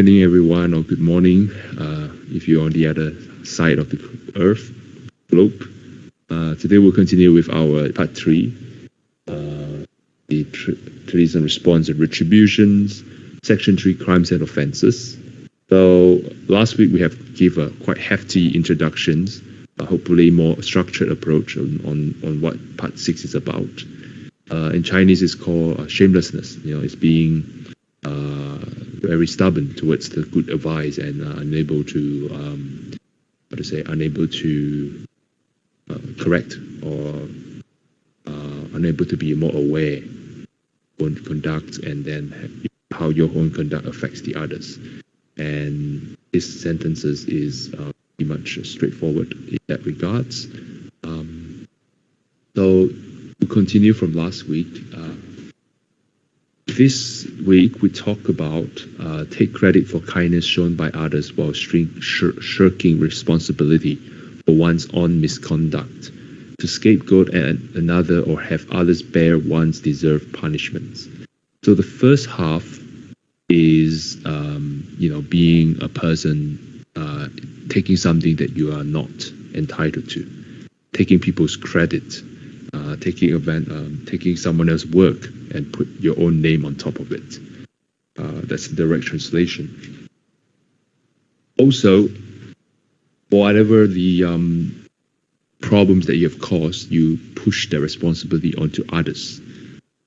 evening, everyone, or good morning, uh, if you're on the other side of the earth, globe. Uh, today we'll continue with our part three, uh, the tr- treatise response and retributions, section three, crimes and offences. So last week we have give a quite hefty introductions, hopefully more structured approach on, on, on what part six is about. Uh, in Chinese, it's called uh, shamelessness. You know, it's being very stubborn towards the good advice and unable to, um, how to say, unable to uh, correct or uh, unable to be more aware own conduct and then how your own conduct affects the others. And this sentences is uh, pretty much straightforward in that regards. Um, so to continue from last week, uh, this week we talk about uh, take credit for kindness shown by others while shirk- shirking responsibility for one's own misconduct, to scapegoat an, another or have others bear one's deserved punishments. So the first half is, um, you know, being a person uh, taking something that you are not entitled to, taking people's credit, uh, taking event, um, taking someone else's work and put your own name on top of it. Uh, that's direct translation. Also, whatever the um, problems that you have caused, you push the responsibility onto others.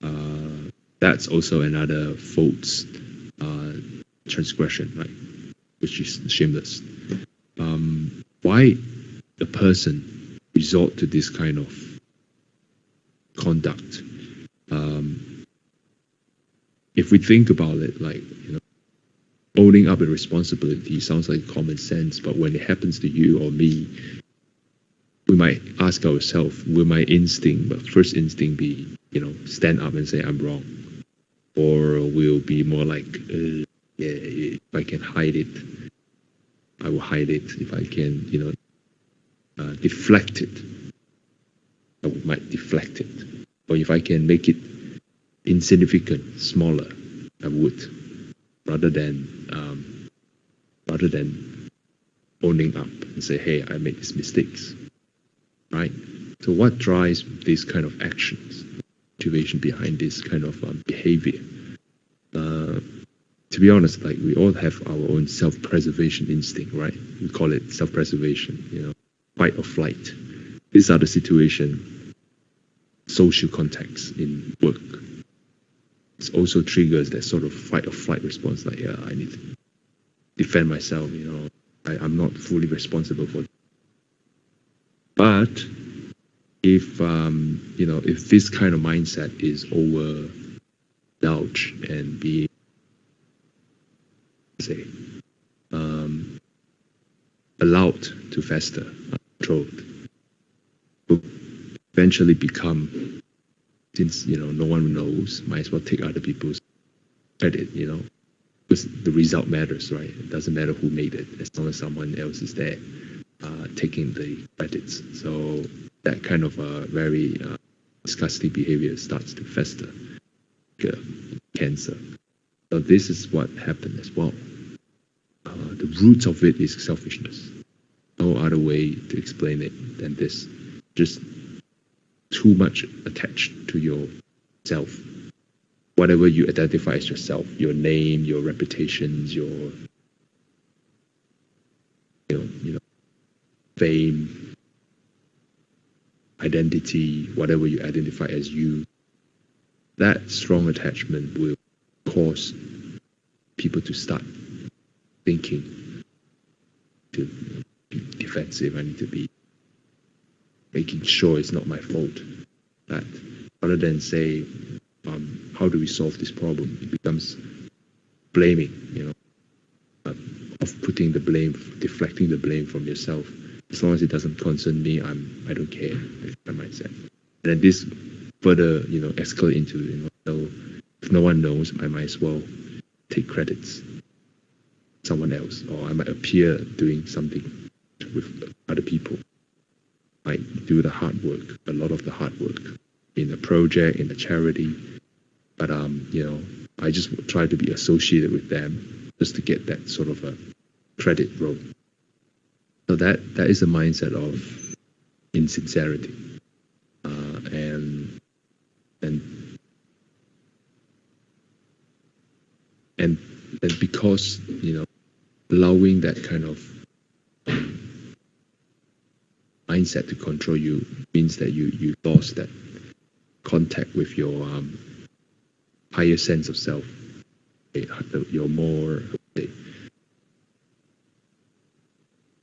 Uh, that's also another false uh, transgression, right? Which is shameless. Um, why the person resort to this kind of conduct? Um, if we think about it, like you know, owning up a responsibility sounds like common sense, but when it happens to you or me, we might ask ourselves, will my instinct, but first instinct be, you know, stand up and say I'm wrong, or will be more like, uh, yeah, if I can hide it, I will hide it. If I can, you know, uh, deflect it, I might deflect it, or if I can make it insignificant, smaller, I would rather than um, rather than owning up and say, hey, I made these mistakes, right? So what drives these kind of actions, motivation behind this kind of um, behavior? Uh, to be honest, like we all have our own self-preservation instinct, right? We call it self-preservation, you know, fight or flight. These are the situation, social context in work, it also triggers that sort of fight or flight response like yeah i need to defend myself you know. I, i'm not fully responsible for but if um, you know if this kind of mindset is overindulged and be say um, allowed to fester uncontrolled will eventually become since you know no one knows, might as well take other people's credit, you know, because the result matters, right? It doesn't matter who made it, as long as someone else is there uh, taking the credits. So that kind of uh, very uh, disgusting behavior starts to fester, like cancer. So this is what happened as well. Uh, the root of it is selfishness. No other way to explain it than this. Just too much attached to yourself. Whatever you identify as yourself, your name, your reputations, your you know, you know, fame, identity, whatever you identify as you, that strong attachment will cause people to start thinking to be defensive. I need to be making sure it's not my fault. That rather than say, um, how do we solve this problem? It becomes blaming, you know, of putting the blame, deflecting the blame from yourself. As long as it doesn't concern me, I'm I don't care. My mindset. And then this further, you know, escalate into, you know, so if no one knows, I might as well take credits someone else, or I might appear doing something with other people. I do the hard work, a lot of the hard work in the project, in the charity. But um, you know, I just try to be associated with them just to get that sort of a credit roll. So that that is a mindset of insincerity, uh, and and and and because you know allowing that kind of mindset to control you means that you you lost that contact with your um, higher sense of self. Your more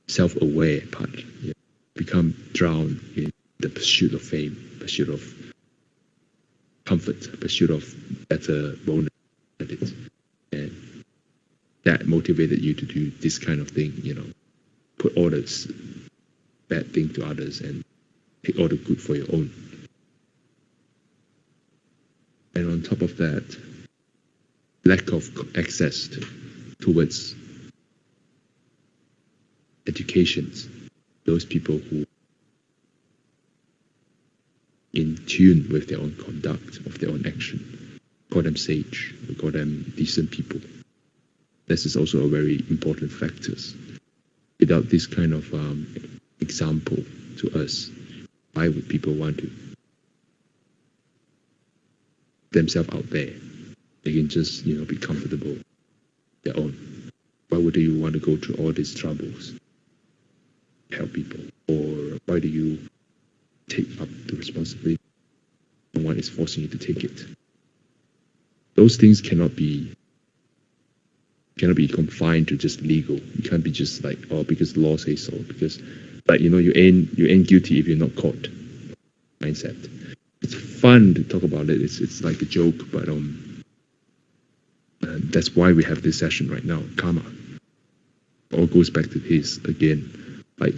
self-aware part. You become drowned in the pursuit of fame pursuit of comfort pursuit of better bonus and that motivated you to do this kind of thing, you know, put all this bad thing to others and take all the good for your own. And on top of that, lack of access to, towards educations, those people who in tune with their own conduct, of their own action. Call them sage, we call them decent people. This is also a very important factor. Without this kind of um, example to us, why would people want to themselves out there? They can just you know be comfortable their own. Why would you want to go through all these troubles? Help people, or why do you take up the responsibility? No one is forcing you to take it. Those things cannot be cannot be confined to just legal. You can't be just like, oh, because the law says so. Because, like, you know, you ain't you ain't guilty if you're not caught. Mindset. It's fun to talk about it. It's it's like a joke, but um, uh, that's why we have this session right now. Karma. All goes back to this again. Like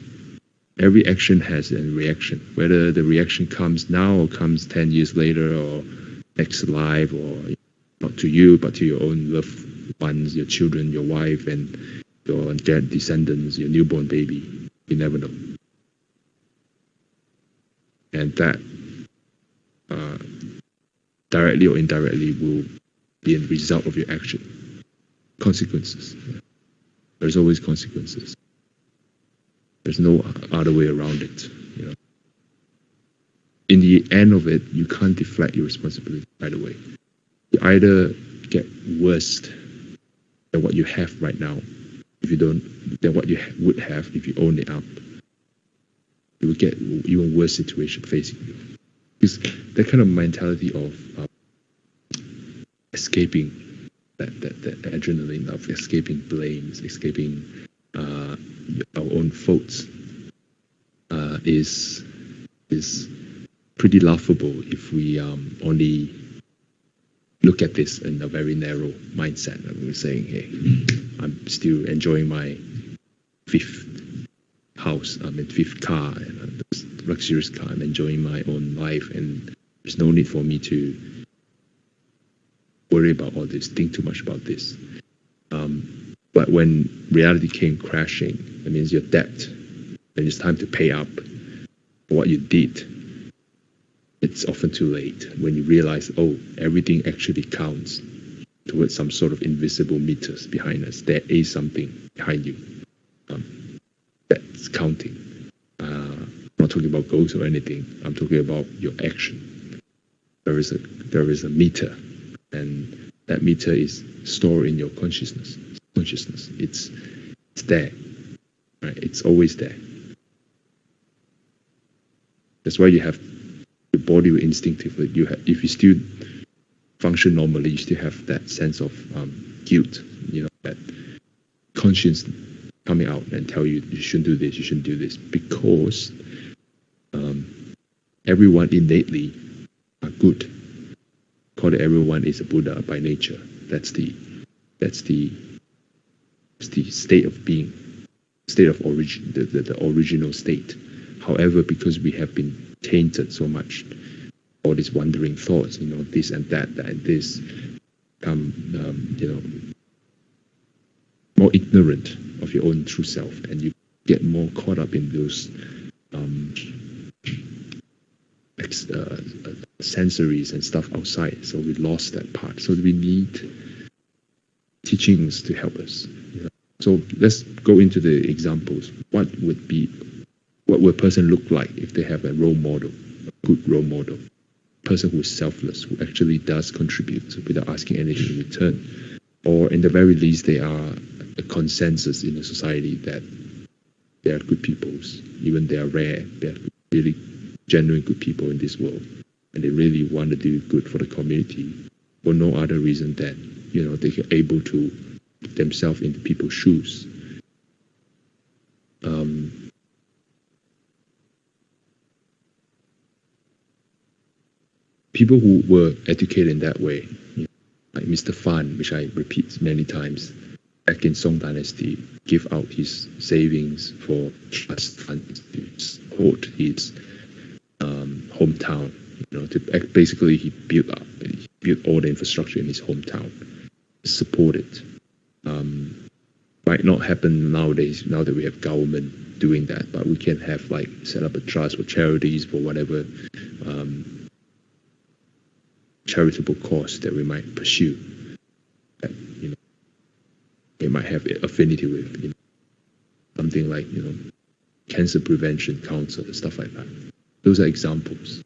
every action has a reaction. Whether the reaction comes now or comes ten years later or next life or not to you but to your own loved ones, your children, your wife, and your dead descendants, your newborn baby. You never know. And that uh, directly or indirectly will be a result of your action. Consequences. There's always consequences. There's no other way around it. You know. In the end of it, you can't deflect your responsibility either way. You either get worse than what you have right now if you don't than what you would have if you own it up you will get even worse situation facing you. Because that kind of mentality of uh, escaping that, that, that adrenaline of escaping blames escaping uh, our own faults uh, is is pretty laughable if we um, only look at this in a very narrow mindset. And we're saying, hey, I'm still enjoying my fifth house, I'm in fifth car, and a luxurious car. I'm enjoying my own life, and there's no need for me to worry about all this, think too much about this. Um, but when reality came crashing, that means your debt, and it's time to pay up for what you did it's often too late when you realize, oh, everything actually counts towards some sort of invisible meters behind us. There is something behind you um, that's counting. Uh, I'm not talking about goals or anything. I'm talking about your action. There is a there is a meter, and that meter is stored in your consciousness. Consciousness. It's it's there. Right? It's always there. That's why you have the body will instinctively you have if you still function normally you still have that sense of um, guilt you know that conscience coming out and tell you you shouldn't do this you shouldn't do this because um, everyone innately are good. Call it everyone is a buddha by nature. That's the that's the that's the state of being state of origin the, the, the original state. However because we have been tainted so much all these wandering thoughts, you know, this and that, that and this, come, um, you know, more ignorant of your own true self, and you get more caught up in those um, ex, uh, uh, sensories and stuff outside. So we lost that part. So we need teachings to help us. You know? So let's go into the examples. What would be, what would a person look like if they have a role model, a good role model? person who is selfless, who actually does contribute without asking anything in return. Or in the very least, they are a consensus in the society that they are good peoples, even they are rare, they are really genuine good people in this world. And they really want to do good for the community for no other reason than, you know, they are able to put themselves into people's shoes. Um, people who were educated in that way, you know, like Mr. Fan, which I repeat many times, back in Song Dynasty, give out his savings for trust funds to support his um, hometown. You know, to basically he built up, he built all the infrastructure in his hometown, support it. Um, might not happen nowadays. Now that we have government doing that, but we can have like set up a trust for charities for whatever um, charitable cause that we might pursue that you know we might have affinity with you know, something like you know cancer prevention council and stuff like that. Those are examples.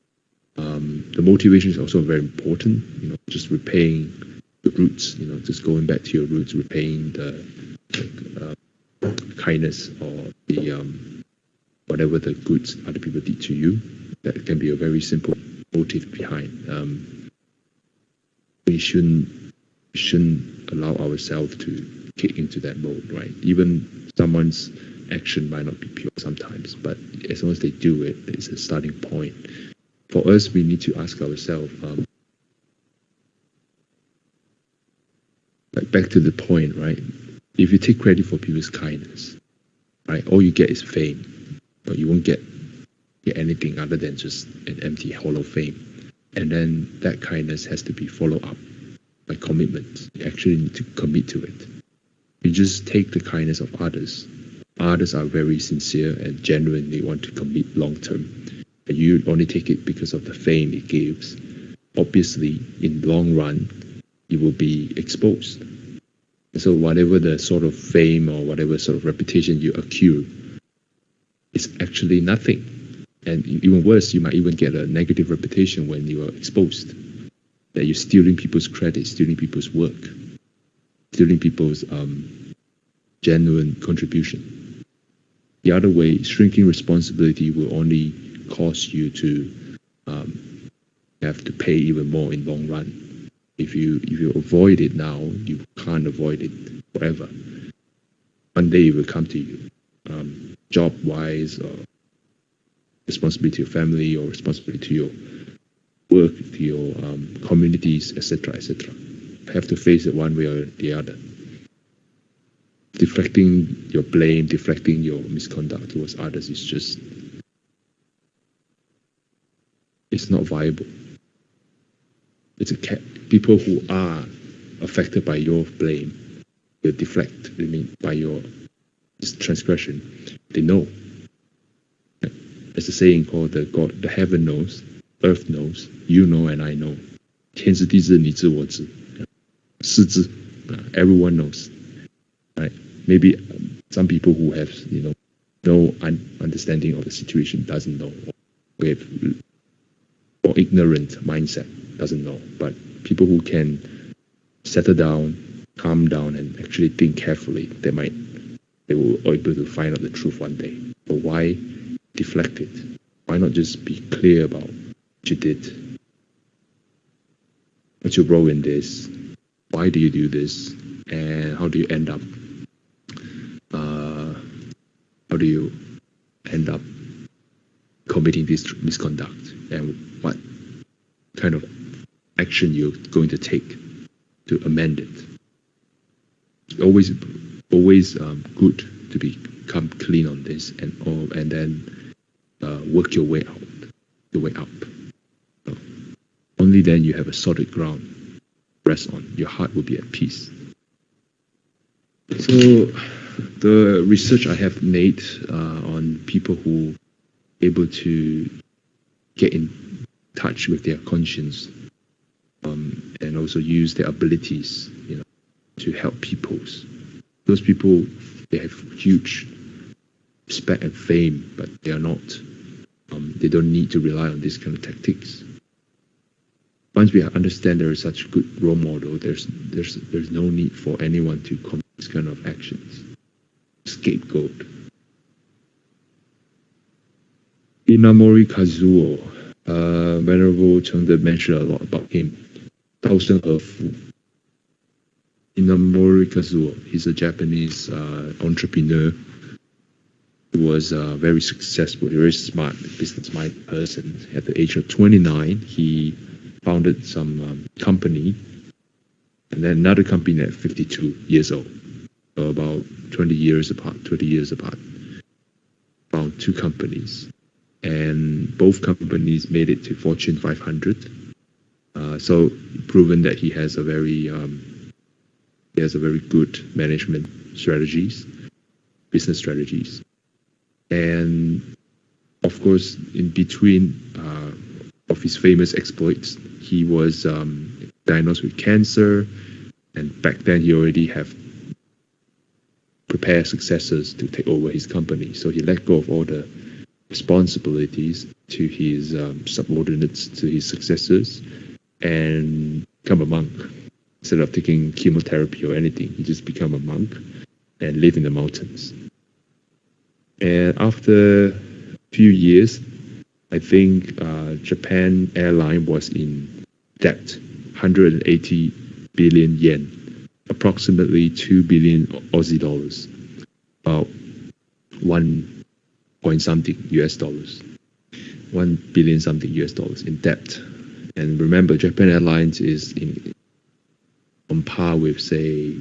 Um, the motivation is also very important you know just repaying the roots you know just going back to your roots repaying the, the uh, kindness or the um, whatever the goods other people did to you. That can be a very simple motive behind um, we shouldn't shouldn't allow ourselves to kick into that mode, right? Even someone's action might not be pure sometimes, but as long as they do it, it's a starting point. For us, we need to ask ourselves, um, like back to the point, right? If you take credit for people's kindness, right, all you get is fame, but you won't get get anything other than just an empty hollow fame. And then that kindness has to be followed up by commitment. You actually need to commit to it. You just take the kindness of others. Others are very sincere and genuinely want to commit long term. And you only take it because of the fame it gives. Obviously, in long run, you will be exposed. And so whatever the sort of fame or whatever sort of reputation you accrue, it's actually nothing and even worse, you might even get a negative reputation when you are exposed that you're stealing people's credit, stealing people's work, stealing people's um, genuine contribution. The other way, shrinking responsibility will only cause you to um, have to pay even more in long run. If you if you avoid it now, you can't avoid it forever. One day it will come to you, um, job wise or responsibility to your family or responsibility to your work, to your um, communities, etc., etc. Have to face it one way or the other. Deflecting your blame, deflecting your misconduct towards others is just it's not viable. It's a people who are affected by your blame, you deflect. I mean, by your transgression, they know there's a saying called the God, the heaven knows, earth knows, you know, and I know. 天知地知，你知我知，是知. Everyone knows, right? Maybe some people who have, you know, no un understanding of the situation doesn't know, or have or ignorant mindset doesn't know. But people who can settle down, calm down, and actually think carefully, they might they will be able to find out the truth one day. But why Deflect it? Why not just be clear about what you did? What's your role in this? Why do you do this? And how do you end up? Uh, how do you end up committing this misconduct? And what kind of action you're going to take to amend it? Always, always um, good to become clean on this, and and then uh, work your way out, your way up. So only then you have a solid ground rest on. Your heart will be at peace. So the research I have made uh, on people who able to get in touch with their conscience um, and also use their abilities, you know, to help peoples. Those people they have huge respect and fame, but they are not. Um, they don't need to rely on these kind of tactics. Once we understand there is such a good role model, there's there's there's no need for anyone to commit this kind of actions. Scapegoat. Inamori Kazuo, uh, Venerable Chengde mentioned a lot about him. Taosen Hefu. Inamori Kazuo, he's a Japanese uh, entrepreneur was uh, very successful, very smart business-minded person. At the age of 29, he founded some um, company, and then another company at 52 years old. So about 20 years apart, 20 years apart. Found two companies, and both companies made it to Fortune 500. Uh, so proven that he has a very um, he has a very good management strategies, business strategies. And of course, in between uh, of his famous exploits, he was um, diagnosed with cancer, and back then he already have prepared successors to take over his company. So he let go of all the responsibilities to his um, subordinates, to his successors, and become a monk. Instead of taking chemotherapy or anything, he just become a monk and live in the mountains. And after a few years, I think uh, Japan Airline was in debt, 180 billion yen, approximately 2 billion Aussie dollars, about 1 point something US dollars, 1 billion something US dollars in debt. And remember, Japan Airlines is in on par with, say,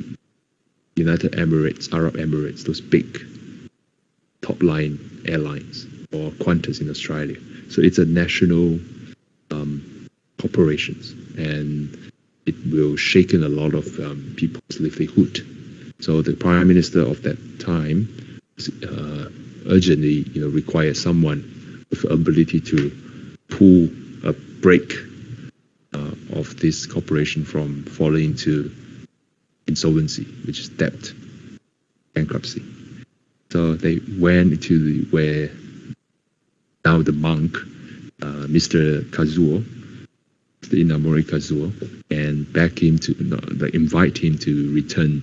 United Emirates, Arab Emirates, those big top line airlines or Qantas in Australia. So it's a national um, corporations and it will shaken a lot of um, people's livelihood. So the prime minister of that time uh, urgently, you know, required someone with ability to pull a break uh, of this corporation from falling into insolvency, which is debt, bankruptcy. So they went to the, where now the monk, uh, Mr. Kazuo, the Inamori Kazuo, and beg him to invite him to return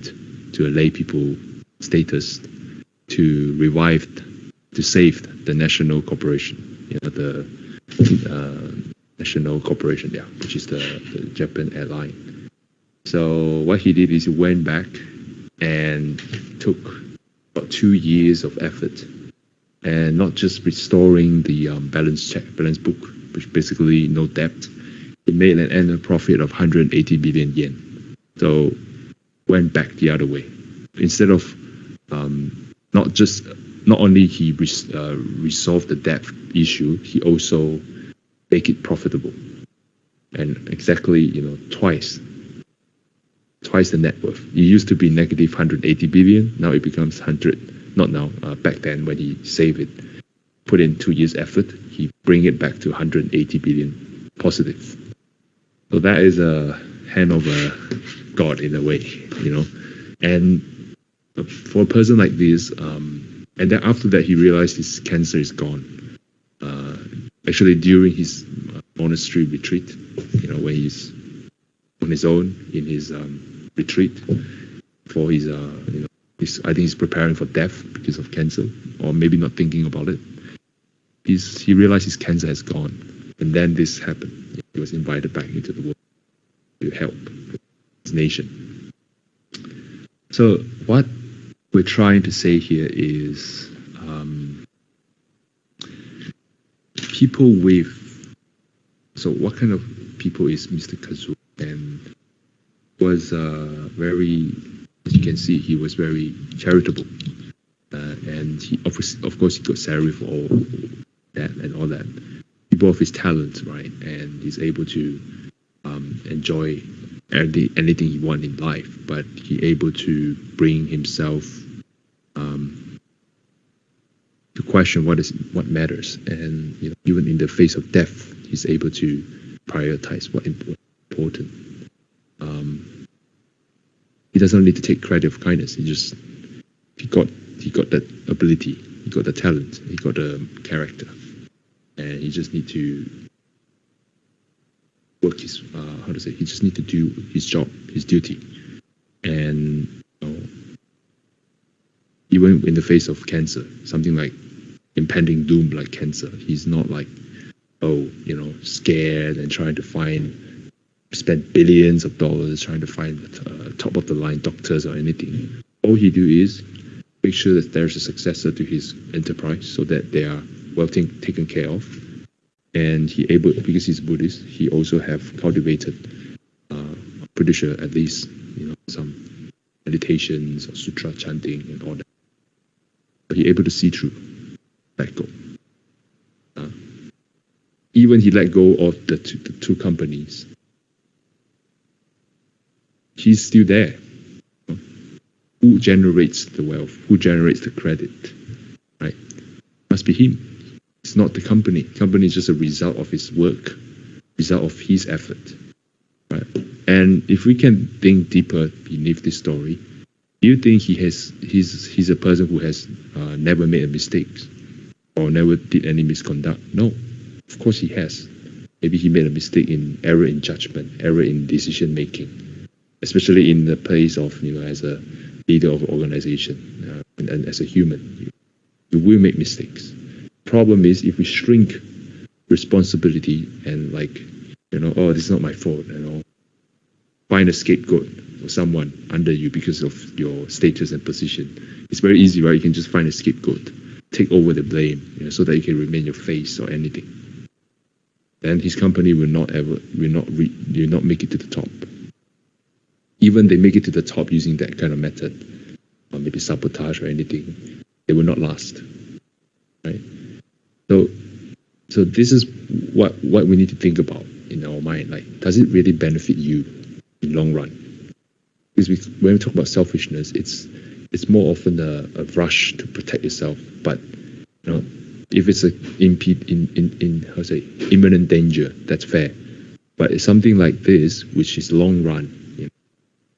to a lay people status to revive, to save the national corporation, you know, the uh, national corporation, yeah, which is the, the Japan airline. So what he did is he went back and took about two years of effort, and not just restoring the um, balance check, balance book, which basically no debt. It made an annual profit of 180 billion yen. So went back the other way. Instead of um, not just not only he res, uh, resolved the debt issue, he also make it profitable. And exactly, you know, twice twice the net worth. It used to be negative 180 billion. Now it becomes 100. Not now. Uh, back then, when he saved it, put in two years effort, he bring it back to 180 billion positive. So that is a hand of a God in a way, you know. And for a person like this, um, and then after that, he realized his cancer is gone. Uh, actually, during his monastery retreat, you know, when he's on his own in his um, retreat for his, uh, you know, his, I think he's preparing for death because of cancer, or maybe not thinking about it. He's, he realized his cancer has gone, and then this happened. He was invited back into the world to help his nation. So what we're trying to say here is um, people with so what kind of people is Mr. Kazu was uh, very, as you can see, he was very charitable. Uh, and he, of course, of course, he got salary for all that and all that. People of his talent, right? And he's able to um, enjoy any, anything he want in life, but he able to bring himself um, to question what is what matters, and you know, even in the face of death, he's able to prioritize what important. Um, he doesn't need to take credit for kindness. He just he got he got that ability, he got the talent, he got the character, and he just need to work his uh, how to say he just need to do his job, his duty, and you know, even in the face of cancer, something like impending doom like cancer, he's not like oh you know scared and trying to find spend billions of dollars trying to find uh, top of the line doctors or anything. All he do is make sure that there's a successor to his enterprise so that they are well taken care of. And he able because he's Buddhist, he also have cultivated, uh, pretty sure at least you know some meditations or sutra chanting and all that. But he able to see through, let go. Uh, even he let go of the two, the two companies. He's still there who generates the wealth, who generates the credit, right? Must be him. It's not the company. Company is just a result of his work, result of his effort, right? And if we can think deeper beneath this story, do you think he has he's he's a person who has uh, never made a mistake or never did any misconduct? No, of course he has. Maybe he made a mistake in error in judgment, error in decision making, especially in the place of you know as a leader of an organization uh, and, and, as a human. You, will make mistakes. Problem is if we shrink responsibility and like, you know, oh, this is not my fault, you know, find a scapegoat or someone under you because of your status and position. It's very easy, right? You can just find a scapegoat, take over the blame, you know, so that you can remain your face or anything. Then his company will not ever, will not, re, will not make it to the top even they make it to the top using that kind of method, or maybe sabotage or anything, they will not last. Right? So so this is what what we need to think about in our mind. Like, does it really benefit you in long run? Because we, when we talk about selfishness, it's it's more often a, a rush to protect yourself. But you know, if it's a impede in in, in how say imminent danger, that's fair. But it's something like this, which is long run,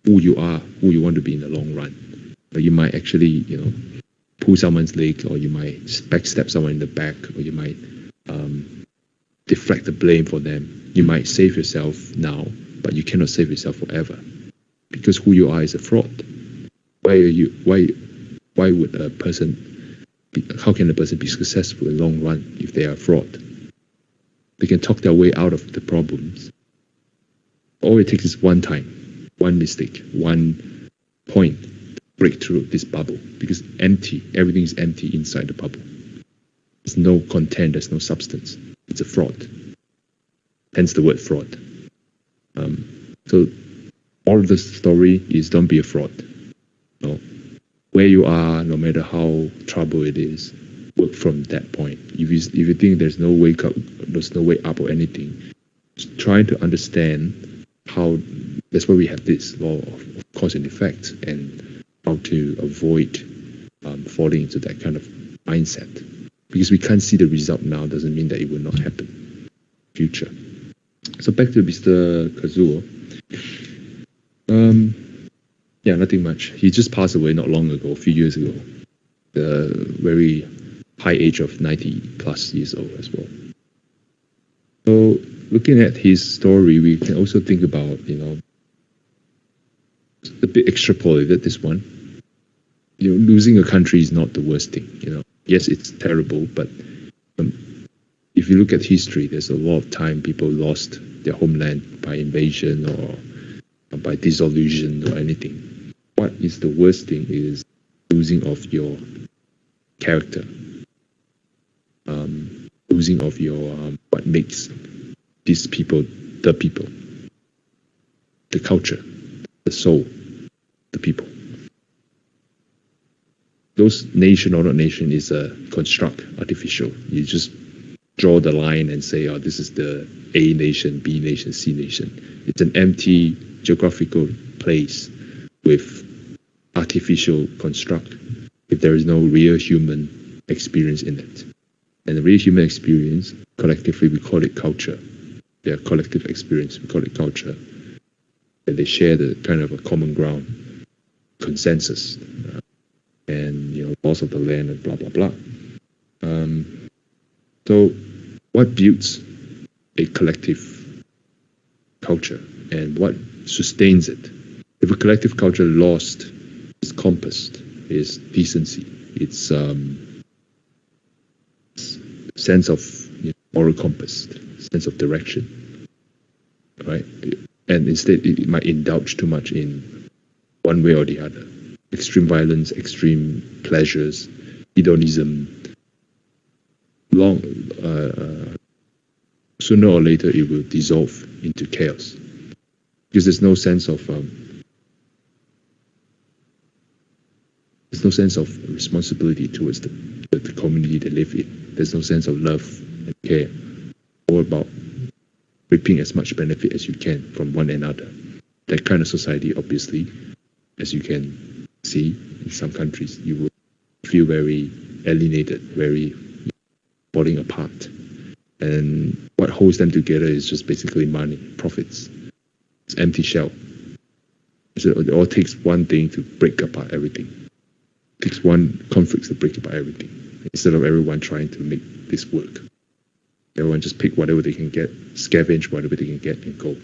who you are, who you want to be in the long run. But you might actually, you know, pull someone's leg, or you might backstab someone in the back, or you might um, deflect the blame for them. You might save yourself now, but you cannot save yourself forever, because who you are is a fraud. Why are you? Why? Why would a person? Be, how can a person be successful in the long run if they are a fraud? They can talk their way out of the problems. All it takes is one time one mistake, one point break through this bubble because empty, everything is empty inside the bubble. There's no content, there's no substance. It's a fraud. Hence the word fraud. Um, so all of the story is don't be a fraud. No. Where you are, no matter how trouble it is, work from that point. If you, if you think there's no wake up, there's no way up or anything, trying to understand how that's why we have this law of cause and effect and how to avoid um, falling into that kind of mindset. Because we can't see the result now doesn't mean that it will not happen in future. So back to Mr. Kazuo. Um, yeah, nothing much. He just passed away not long ago, a few years ago. The very high age of 90 plus years old as well. So looking at his story, we can also think about, you know, a bit extrapolated this one. You know, losing a country is not the worst thing. You know, yes, it's terrible, but um, if you look at history, there's a lot of time people lost their homeland by invasion or by dissolution or anything. What is the worst thing is losing of your character, um, losing of your um, what makes these people the people, the culture, the soul the people. Those nation or not nation is a construct, artificial. You just draw the line and say, oh, this is the A nation, B nation, C nation. It's an empty geographical place with artificial construct if there is no real human experience in it. And the real human experience, collectively, we call it culture. Their collective experience, we call it culture. And they share the kind of a common ground, consensus, uh, and you know, laws of the land and blah blah blah. Um, so, what builds a collective culture, and what sustains it? If a collective culture lost its compass, its decency, its um, sense of you know, moral compass, sense of direction, right? And instead, it might indulge too much in one way or the other. Extreme violence, extreme pleasures, hedonism. Long, uh, sooner or later, it will dissolve into chaos because there's no sense of um, there's no sense of responsibility towards the, the, the community they live in. There's no sense of love and care, All about reaping as much benefit as you can from one another. That kind of society, obviously, as you can see in some countries, you will feel very alienated, very falling apart. And what holds them together is just basically money, profits. It's empty shell. So it all takes one thing to break apart everything. It takes one conflict to break apart everything instead of everyone trying to make this work. Everyone just pick whatever they can get, scavenge whatever they can get, and go.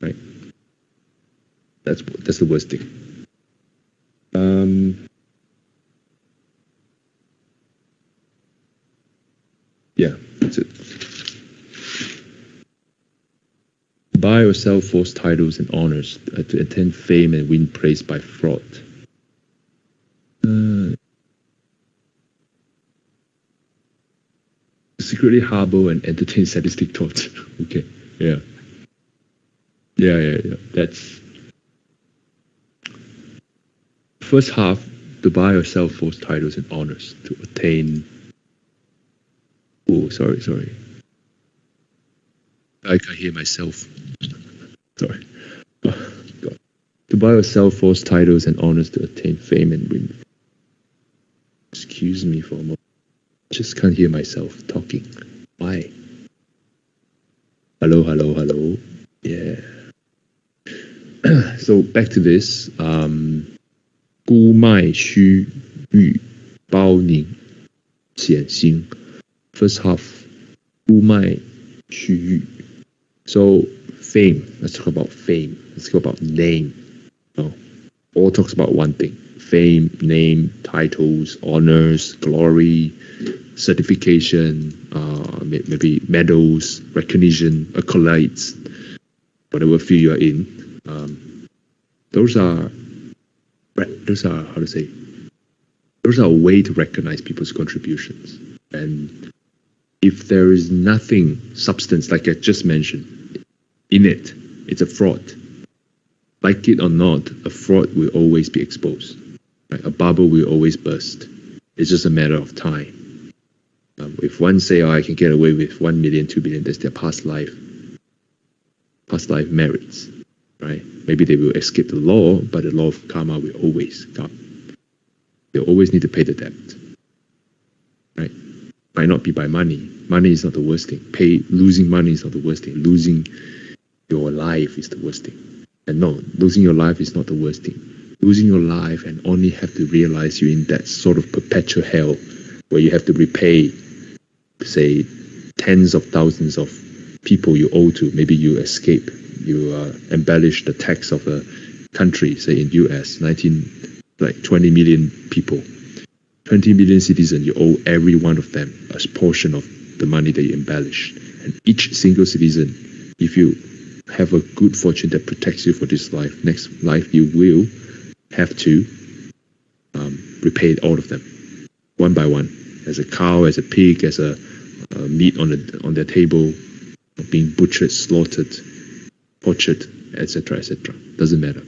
Right? That's that's the worst thing. Um, yeah, that's it. Buy or sell false titles and honors to attain fame and win praise by fraud. Secretly harbor and entertain sadistic thoughts. okay, yeah. Yeah, yeah, yeah. That's first half to buy or sell false titles and honors to attain. Oh, sorry, sorry. I can't hear myself. sorry. God. To buy or sell false titles and honors to attain fame and win. Excuse me for a moment Just can't hear myself talking. Why? Hello, hello, hello. Yeah. so back to this. Um, 孤卖虚誉，包宁显心. First half. 孤卖虚誉. So fame. Let's talk about fame. Let's talk about name. No. All talks about one thing fame, name, titles, honors, glory, certification, uh, maybe medals, recognition, accolades, whatever field you are in. Um, those are those are how to say those are a way to recognize people's contributions. And if there is nothing substance like I just mentioned in it, it's a fraud. Like it or not, a fraud will always be exposed. A bubble will always burst. It's just a matter of time. Um, if one say, "Oh, I can get away with one million, two billion," that's their past life, past life merits, right? Maybe they will escape the law, but the law of karma will always come. They always need to pay the debt, right? Might not be by money. Money is not the worst thing. Pay losing money is not the worst thing. Losing your life is the worst thing. And no, losing your life is not the worst thing losing your life and only have to realize you're in that sort of perpetual hell where you have to repay, say, tens of thousands of people you owe to. Maybe you escape, you uh, embellish the tax of a country, say in US, 19, like 20 million people, 20 million citizens, you owe every one of them a portion of the money you embellish. And each single citizen, if you have a good fortune that protects you for this life, next life you will have to um, repay all of them one by one, as a cow, as a pig, as a uh, meat on the on their table, being butchered, slaughtered, tortured, etc., etc. Doesn't matter.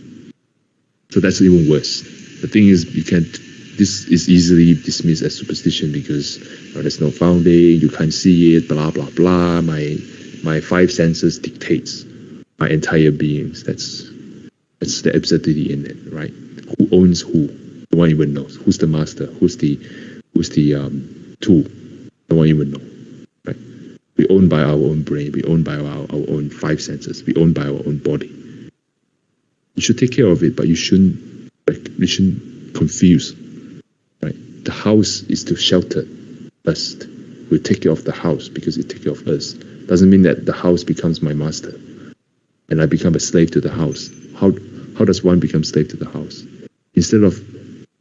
So that's even worse. The thing is, you can't. this is easily dismissed as superstition because uh, there's no founding, you can't see it, blah blah blah. My my five senses dictates my entire beings. That's that's the absurdity in it, right? Who owns who? No one even knows. Who's the master? Who's the who's the um, tool? No one even knows. Right? We own by our own brain. We own by our, our own five senses. We own by our own body. You should take care of it, but you shouldn't like you shouldn't confuse. Right? The house is to shelter us. We take care of the house because it takes care of us. Doesn't mean that the house becomes my master and I become a slave to the house. How how does one become slave to the house? Instead of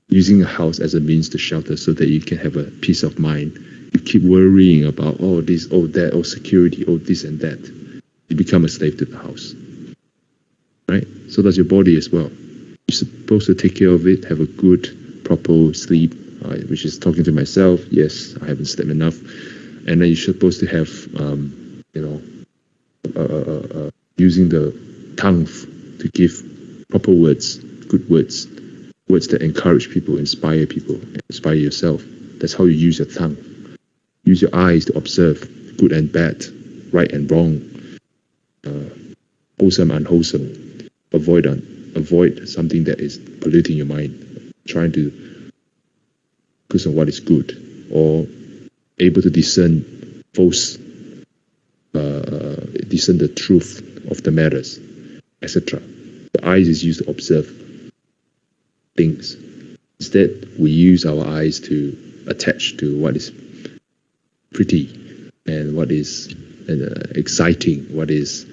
using a house as a means to shelter so that you can have a peace of mind, you keep worrying about oh this, oh that, oh security, oh this and that. You become a slave to the house. Right? So does your body as well. You're supposed to take care of it, have a good, proper sleep, uh, which is talking to myself. Yes, I haven't slept enough. And then you're supposed to have, um, you know, uh, uh, uh using the tongue to give proper words, good words, words that encourage people, inspire people, inspire yourself. That's how you use your tongue. Use your eyes to observe good and bad, right and wrong, uh, wholesome, and unwholesome. Avoid avoid something that is polluting your mind. Trying to focus on what is good, or able to discern false, uh, discern the truth of the matters, etc. The eyes is used to observe things. Instead, we use our eyes to attach to what is pretty and what is uh, exciting, what is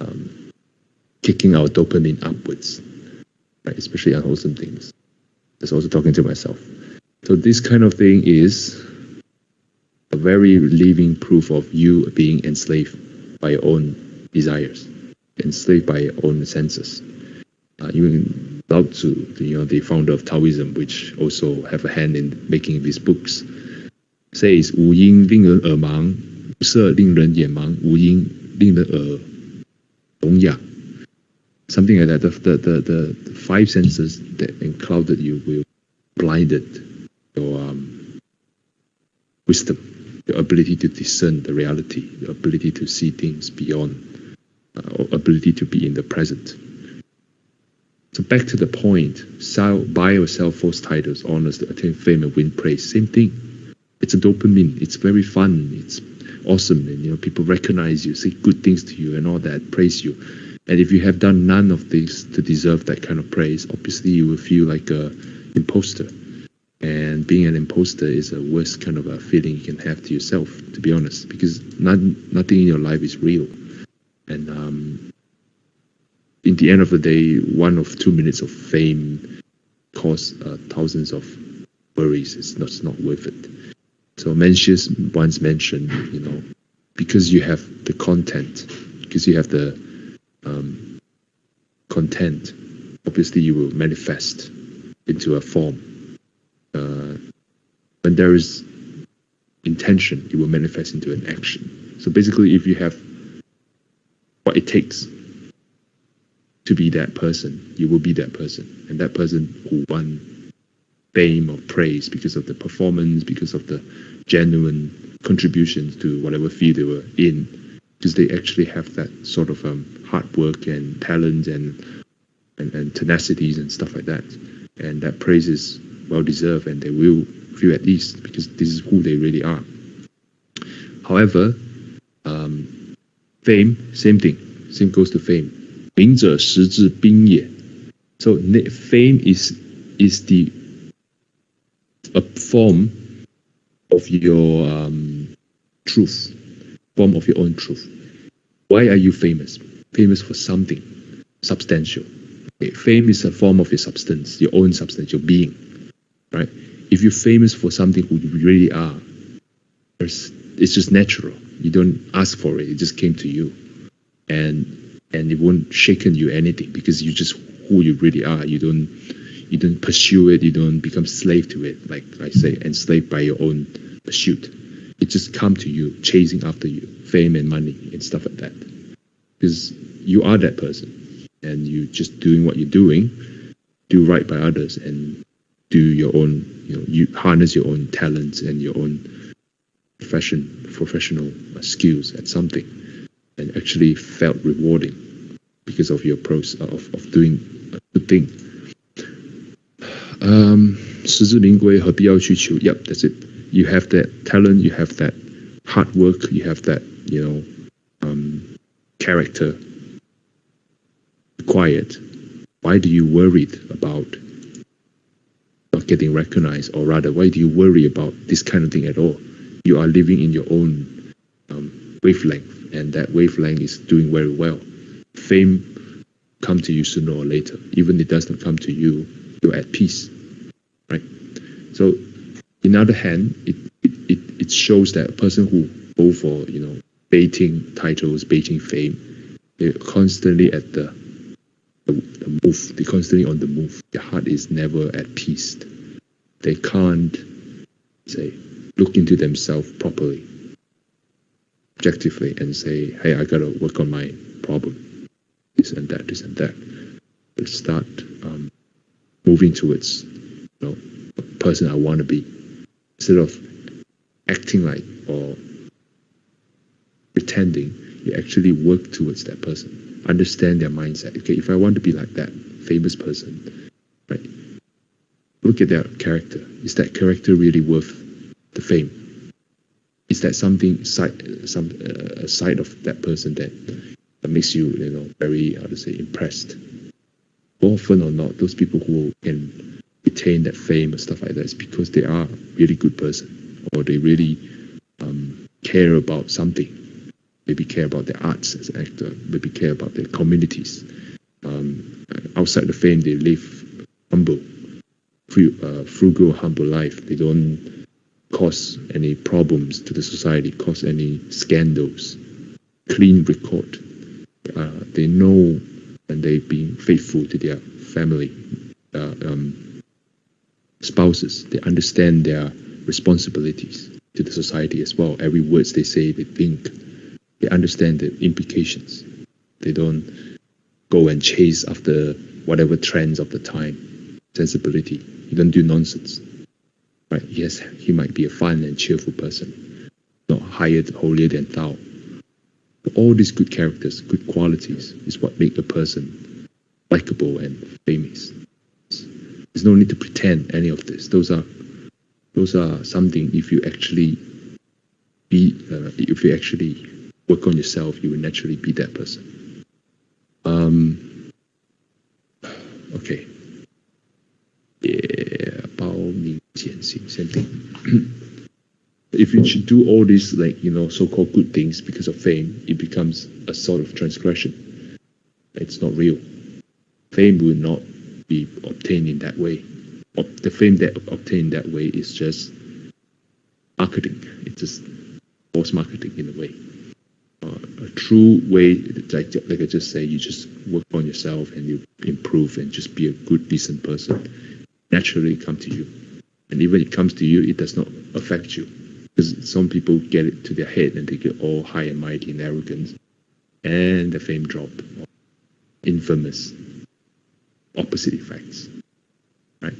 um, kicking our dopamine upwards, right? especially unwholesome things. That's also talking to myself. So this kind of thing is a very living proof of you being enslaved by your own desires, enslaved by your own senses. Uh, even Lao Tzu, you know, the founder of Taoism, which also have a hand in making these books, says 无因令人耳盲，无色令人眼盲，无因令人耳聋哑。Something like that. The, the, the, the, five senses that enclouded you will blinded your um, wisdom, your ability to discern the reality, your ability to see things beyond, uh, ability to be in the present. So back to the point, sell, buy or sell false titles, honors, attain fame and win praise. Same thing. It's a dopamine. It's very fun. It's awesome, and you know people recognize you, say good things to you, and all that, praise you. And if you have done none of these to deserve that kind of praise, obviously you will feel like a imposter. And being an imposter is a worst kind of a feeling you can have to yourself, to be honest, because not, nothing in your life is real. And um, in the end of the day, one of two minutes of fame costs uh, thousands of worries. It's not, it's not worth it. So Mencius once mentioned, you know, because you have the content, because you have the um, content, obviously you will manifest into a form. Uh, when there is intention, it will manifest into an action. So basically, if you have what it takes to be that person, you will be that person. And that person who won fame or praise because of the performance, because of the genuine contributions to whatever field they were in, because they actually have that sort of um, hard work and talent and, and, and tenacities and stuff like that. And that praise is well deserved and they will feel at least because this is who they really are. However, um, fame, same thing. Same goes to fame 名者实质兵也. So fame is is the a form of your um, truth, form of your own truth. Why are you famous? Famous for something substantial. Okay. Fame is a form of your substance, your own substance, your being. Right? If you're famous for something who you really are, it's just natural. You don't ask for it; it just came to you, and and it won't shaken you anything because you just who you really are. You don't you don't pursue it. You don't become slave to it. Like I say, enslaved by your own pursuit. It just come to you, chasing after you, fame and money and stuff like that. Because you are that person, and you just doing what you're doing, do right by others, and do your own you know you harness your own talents and your own profession professional skills at something and actually felt rewarding because of your process of, of doing a good thing. Um, 实至名归，何必要去求? Yep, that's it. You have that talent, you have that hard work, you have that, you know, um, character required. Why do you worry about not getting recognized, or rather, why do you worry about this kind of thing at all? You are living in your own um, wavelength, and that wavelength is doing very well. Fame come to you sooner or later. Even if it does not come to you, you're at peace, right? So, in other hand, it, it, it shows that a person who go for you know baiting titles, baiting fame, they're constantly at the the, the move. They're constantly on the move. Their heart is never at peace. They can't say look into themselves properly, objectively, and say, "Hey, I gotta work on my problem, this and that, this and that." But start um, moving towards, you know, a person I want to be, instead of acting like or pretending. You actually work towards that person understand their mindset. Okay, if I want to be like that famous person, right? Look at their character. Is that character really worth the fame? Is that something side some uh, side of that person that, makes you you know very how to say impressed? Often or not, those people who can retain that fame and stuff like that is because they are really good person or they really um, care about something maybe care about their arts as an actor, maybe care about their communities. Um, outside the fame, they live humble, uh, frugal, humble life. They don't cause any problems to the society, cause any scandals. Clean record. Uh, they know and they've been faithful to their family, uh, um, spouses. They understand their responsibilities to the society as well. Every words they say, they think they understand the implications. They don't go and chase after whatever trends of the time, sensibility. You don't do nonsense. Right? Yes, he might be a fun and cheerful person, not higher, holier than thou. But all these good characters, good qualities, is what make a person likable and famous. There's no need to pretend any of this. Those are those are something if you actually be uh, if you actually work on yourself, you will naturally be that person. Um, okay. If you should do all these like you know so-called good things because of fame, it becomes a sort of transgression. It's not real. Fame will not be obtained in that way. The fame that obtained that way is just marketing. It's just false marketing in a way uh, a true way, like, like I just say, you just work on yourself and you improve and just be a good, decent person. Naturally come to you. And even it comes to you, it does not affect you. Because some people get it to their head and they get all high and mighty and arrogant. And the fame drop. Infamous. Opposite effects. Right?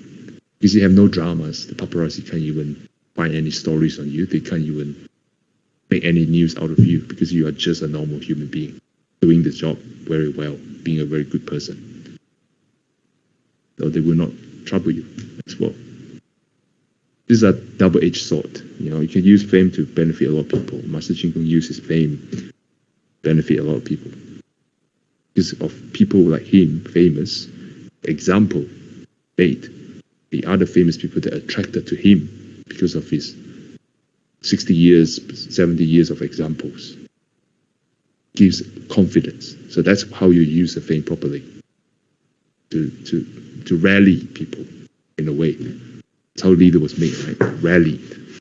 Because you have no dramas. The paparazzi can't even find any stories on you. They can't even make any news out of you because you are just a normal human being doing the job very well, being a very good person. So they will not trouble you as well. This is a double-edged sword. You know, you can use fame to benefit a lot of people. Master Ching uses fame benefit a lot of people. Because of people like him, famous, example, made the other famous people that attracted to him because of his 60 years, 70 years of examples. Gives confidence. So that's how you use the fame properly. To, to, to rally people in a way. That's how leader was made, right? Rallied.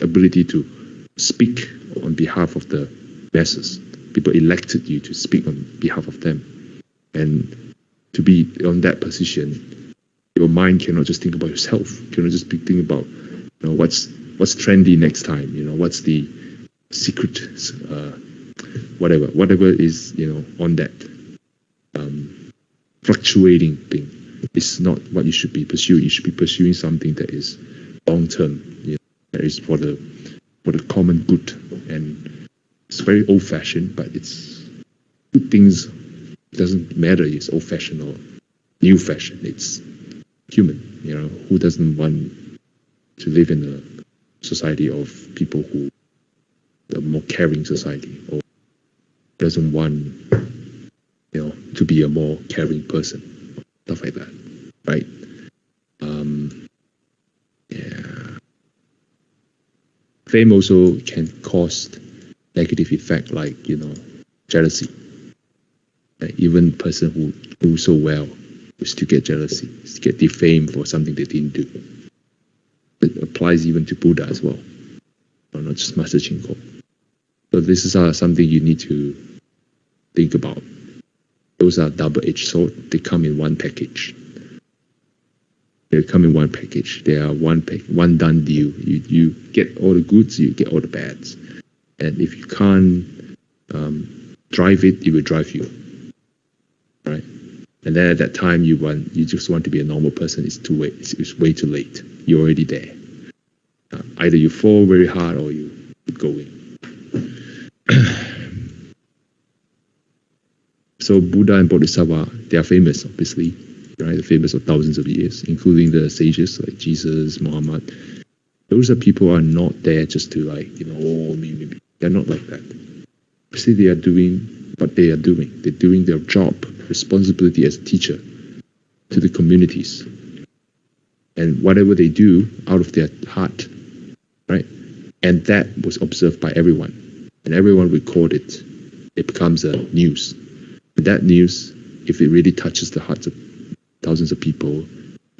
Ability to speak on behalf of the masses. People elected you to speak on behalf of them. And to be on that position, your mind cannot just think about yourself. You cannot just be thinking about you know, what's what's trendy next time you know what's the secret uh, whatever whatever is you know on that um, fluctuating thing it's not what you should be pursuing you should be pursuing something that is long term. You know, it's for the for the common good, and it's very old fashioned, but it's good things. It doesn't matter. It's old fashioned or new fashioned. It's human. You know, who doesn't want to live in a society of people who a more caring society or doesn't want you know to be a more caring person stuff like that right? Um, yeah. Fame also can cause negative effect like you know jealousy. Like even person who do so well will still get jealousy get defamed for something they didn't do. It applies even to buddha as well or not just master Chin Kung. so this is uh, something you need to think about those are double-edged sword they come in one package they come in one package. They are one pack, one done deal. You you get all the goods, you get all the bads. And if you can't um, drive it, it will drive you. Right? And then at that time, you want you just want to be a normal person. It's too late. It's, it's way too late. You're already there. Uh, either you fall very hard or you keep going. so Buddha and Bodhisattva, they are famous, obviously right? The famous of thousands of years, including the sages like Jesus, Muhammad. Those are people who are not there just to like, you know, oh, me, me, me. They're not like that. See, they are doing what they are doing. They're doing their job, responsibility as a teacher to the communities. And whatever they do out of their heart, right? And that was observed by everyone. And everyone recorded. It becomes a news. That news, if it really touches the hearts of thousands of people,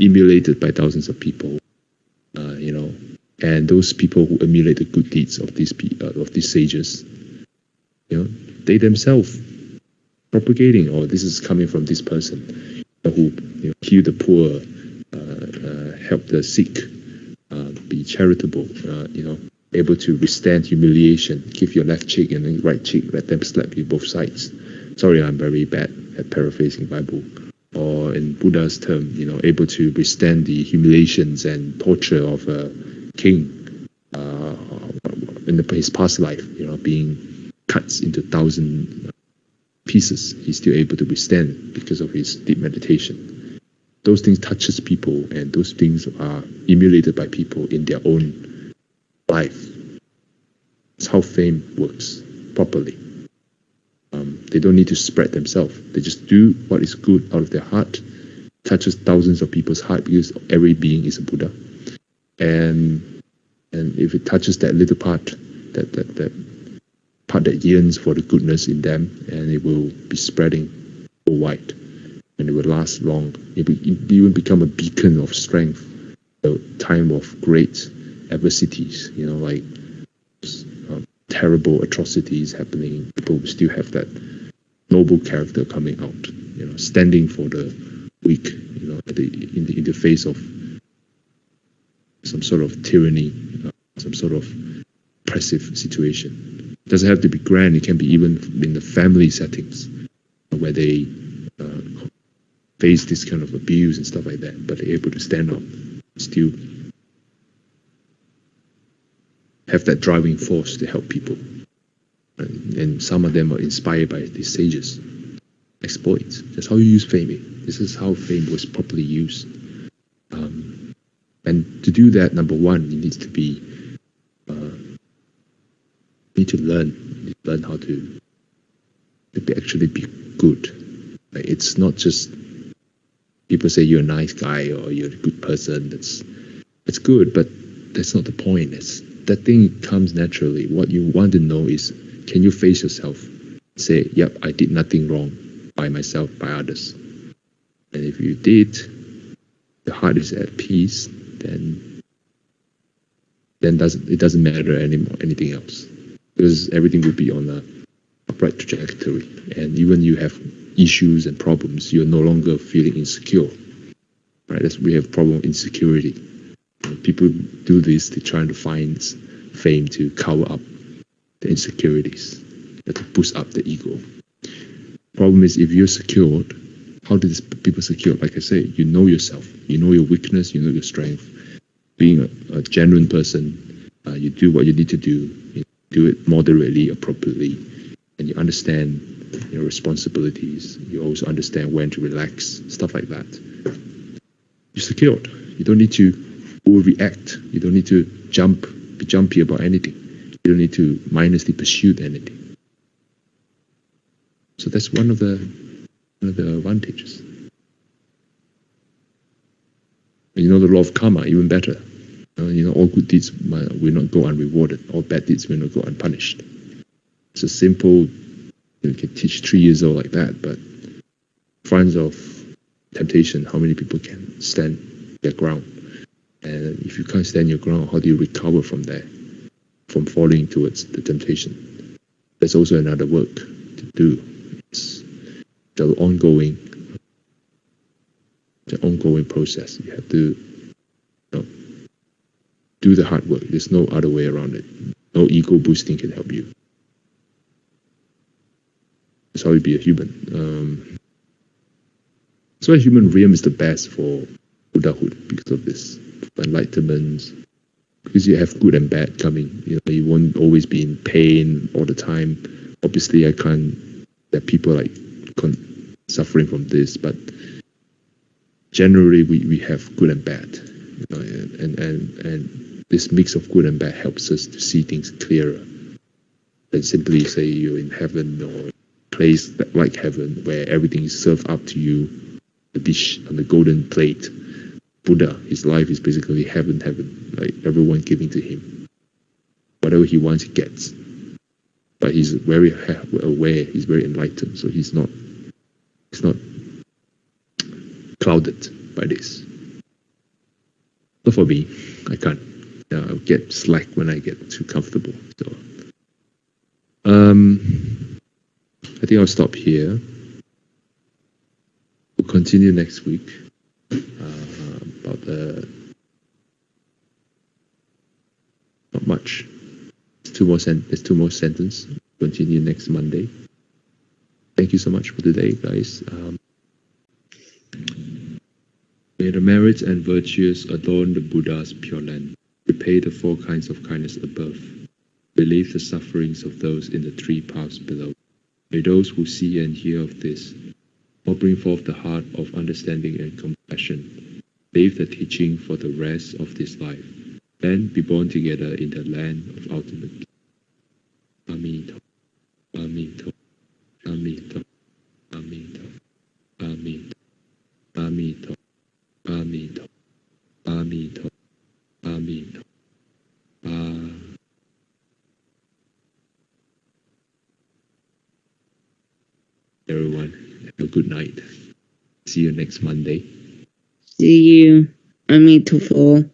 emulated by thousands of people, uh, you know, and those people who emulate the good deeds of these uh, of these sages, you know, they themselves propagating, or oh, this is coming from this person who you know, heal the poor, uh, uh, help the sick, uh, be charitable, uh, you know, able to withstand humiliation, give your left cheek and then right cheek, let them slap you both sides. Sorry, I'm very bad at paraphrasing Bible or in Buddha's term, you know, able to withstand the humiliations and torture of a king uh, in the, his past life, you know, being cut into thousand pieces, he's still able to withstand because of his deep meditation. Those things touches people, and those things are emulated by people in their own life. That's how fame works properly. Um, they don't need to spread themselves. They just do what is good out of their heart, touches thousands of people's heart because every being is a Buddha. And and if it touches that little part, that that, that part that yearns for the goodness in them, and it will be spreading wide, and it will last long. It will even become a beacon of strength. A time of great adversities, you know, like terrible atrocities happening, people still have that noble character coming out, you know, standing for the weak, you know, the, in, the, in the face of some sort of tyranny, some sort of oppressive situation. It doesn't have to be grand, it can be even in the family settings where they uh, face this kind of abuse and stuff like that, but they're able to stand up, still have that driving force to help people. And, and some of them are inspired by these sages. Exploits. That's how you use fame. This is how fame was properly used. Um, and to do that, number one, you need to be uh, need to learn. Need to learn how to to be actually be good. Like it's not just people say you're a nice guy or you're a good person. That's it's good, but that's not the point. It's that thing comes naturally. What you want to know is can you face yourself? Say, yep, I did nothing wrong by myself, by others. And if you did, the heart is at peace, then then doesn't it doesn't matter anymore anything else. Because everything will be on a upright trajectory. And even you have issues and problems, you're no longer feeling insecure. Right? That's we have problem insecurity people do this to try to find fame to cover up the insecurities, to boost up the ego. Problem is, if you're secured, how do these people secure? Like I say, you know yourself, you know your weakness, you know your strength, being a, a genuine person, uh, you do what you need to do, you do it moderately, appropriately, and you understand your responsibilities. You also understand when to relax, stuff like that. You're secured. You don't need to overreact. You don't need to jump, be jumpy about anything. You don't need to mindlessly pursue anything. So that's one of the one of the advantages. And you know the law of karma even better. Uh, you know all good deeds will not go unrewarded. All bad deeds will not go unpunished. It's a simple. You can teach three years old like that, but front of temptation, how many people can stand their ground? And if you can't stand your ground, how do you recover from that, from falling towards the temptation? There's also another work to do. It's the ongoing, the ongoing process. You have to you know, do the hard work. There's no other way around it. No ego boosting can help you. That's how you be a human. Um, that's why human realm is the best for Buddhahood because of this enlightenment. Because you have good and bad coming. You know, you won't always be in pain all the time. Obviously, I can't. There are people like con- suffering from this, but generally, we, we have good and bad. You know, and, and and this mix of good and bad helps us to see things clearer than simply say you're in heaven or place that, like heaven where everything is served up to you, the dish on the golden plate Buddha, his life is basically heaven, heaven, like everyone giving to him. Whatever he wants, he gets. But he's very aware, he's very enlightened, so he's not, he's not clouded by this. Not for me, I can't. Uh, I'll get slack when I get too comfortable. So, um, I think I'll stop here. We'll continue next week not much. There's two more sen- there's two more sentence. Continue next Monday. Thank you so much for today, guys. Um, may the merits and virtues adorn the Buddha's pure land. Repay the four kinds of kindness above. Relieve the sufferings of those in the three paths below. May those who see and hear of this all bring forth the heart of understanding and compassion Leave the teaching for the rest of this life, then be born together in the land of ultimate. Amito, Amito, Amito, Amito, Amito, Amito, Amito, Amito, Amito. Ah. Everyone, have a good night. See you next Monday. See you. I mean to fall.